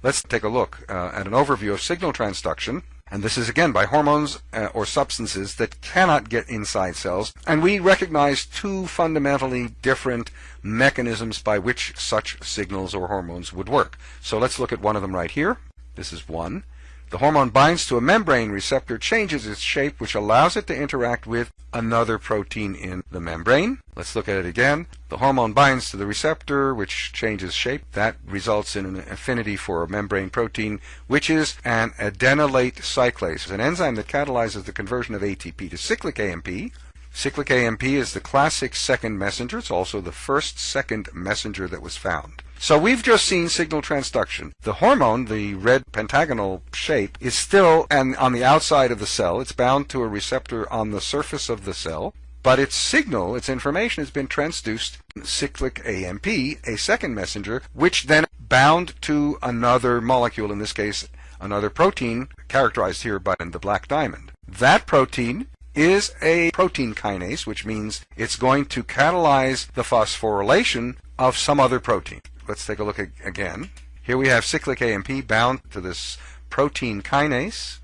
Let's take a look uh, at an overview of signal transduction. And this is again by hormones uh, or substances that cannot get inside cells. And we recognize two fundamentally different mechanisms by which such signals or hormones would work. So let's look at one of them right here. This is one. The hormone binds to a membrane receptor, changes its shape, which allows it to interact with another protein in the membrane. Let's look at it again. The hormone binds to the receptor, which changes shape. That results in an affinity for a membrane protein, which is an adenylate cyclase, an enzyme that catalyzes the conversion of ATP to cyclic AMP. Cyclic AMP is the classic second messenger. It's also the first second messenger that was found. So we've just seen signal transduction. The hormone, the red pentagonal shape, is still and on the outside of the cell. It's bound to a receptor on the surface of the cell. But its signal, its information has been transduced cyclic AMP, a second messenger, which then bound to another molecule, in this case, another protein, characterized here by the black diamond. That protein is a protein kinase, which means it's going to catalyze the phosphorylation of some other protein let's take a look again. Here we have cyclic AMP bound to this protein kinase.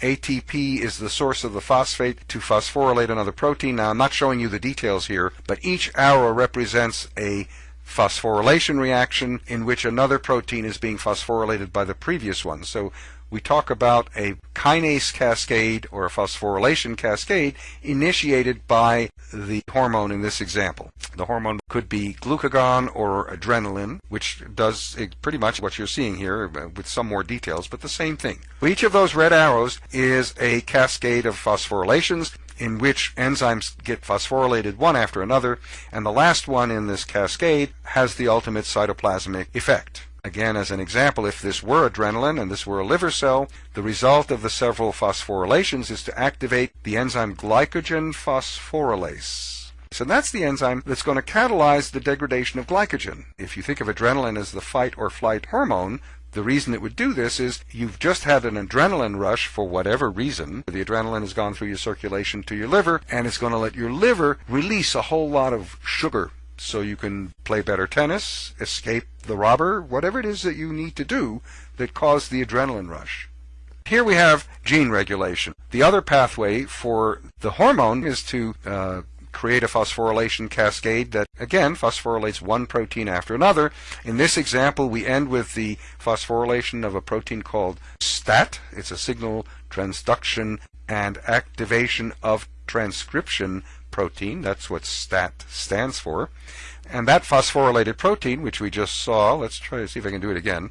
ATP is the source of the phosphate to phosphorylate another protein. Now I'm not showing you the details here, but each arrow represents a phosphorylation reaction in which another protein is being phosphorylated by the previous one. So we talk about a kinase cascade or a phosphorylation cascade initiated by the hormone in this example. The hormone could be glucagon or adrenaline, which does pretty much what you're seeing here uh, with some more details, but the same thing. Each of those red arrows is a cascade of phosphorylations in which enzymes get phosphorylated one after another, and the last one in this cascade has the ultimate cytoplasmic effect. Again, as an example, if this were adrenaline and this were a liver cell, the result of the several phosphorylations is to activate the enzyme glycogen phosphorylase. So that's the enzyme that's going to catalyze the degradation of glycogen. If you think of adrenaline as the fight or flight hormone, the reason it would do this is you've just had an adrenaline rush for whatever reason. The adrenaline has gone through your circulation to your liver, and it's going to let your liver release a whole lot of sugar so you can play better tennis, escape the robber, whatever it is that you need to do that caused the adrenaline rush. Here we have gene regulation. The other pathway for the hormone is to uh, create a phosphorylation cascade that again phosphorylates one protein after another. In this example, we end with the phosphorylation of a protein called STAT. It's a signal transduction and activation of transcription protein. That's what STAT stands for. And that phosphorylated protein, which we just saw, let's try to see if I can do it again.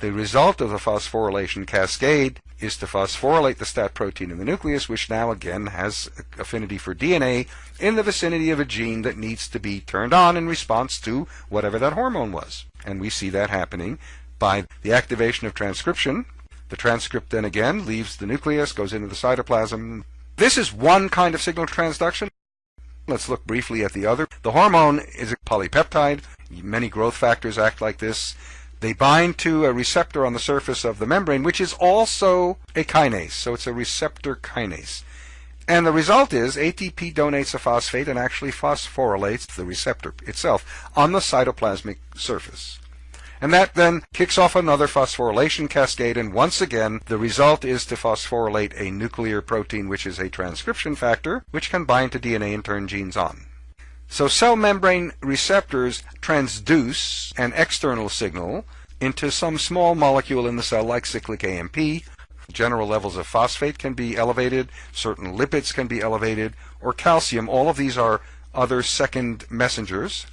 The result of the phosphorylation cascade is to phosphorylate the STAT protein in the nucleus, which now again has affinity for DNA in the vicinity of a gene that needs to be turned on in response to whatever that hormone was. And we see that happening by the activation of transcription. The transcript then again leaves the nucleus, goes into the cytoplasm. This is one kind of signal transduction. Let's look briefly at the other. The hormone is a polypeptide. Many growth factors act like this. They bind to a receptor on the surface of the membrane, which is also a kinase. So it's a receptor kinase. And the result is ATP donates a phosphate and actually phosphorylates the receptor itself on the cytoplasmic surface. And that then kicks off another phosphorylation cascade, and once again, the result is to phosphorylate a nuclear protein, which is a transcription factor, which can bind to DNA and turn genes on. So cell membrane receptors transduce an external signal into some small molecule in the cell like cyclic AMP. General levels of phosphate can be elevated, certain lipids can be elevated, or calcium. All of these are other second messengers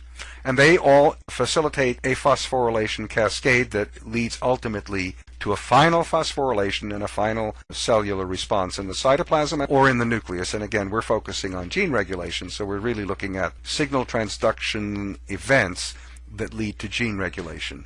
and they all facilitate a phosphorylation cascade that leads ultimately to a final phosphorylation and a final cellular response in the cytoplasm or in the nucleus. And again, we're focusing on gene regulation, so we're really looking at signal transduction events that lead to gene regulation.